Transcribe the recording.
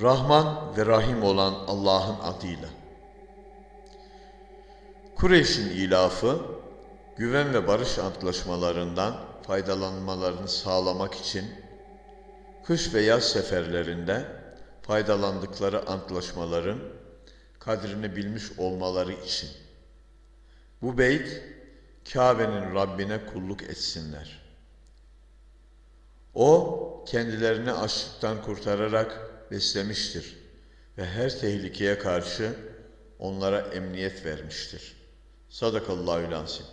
Rahman ve Rahim olan Allah'ın adıyla. Kureyş'in ilafı, güven ve barış antlaşmalarından faydalanmalarını sağlamak için kış ve yaz seferlerinde faydalandıkları antlaşmaların kadrini bilmiş olmaları için. Bu beyt Kabe'nin Rabbine kulluk etsinler. O kendilerini açlıktan kurtararak beslemiştir ve her tehlikeye karşı onlara emniyet vermiştir. Sadakallahü lansim.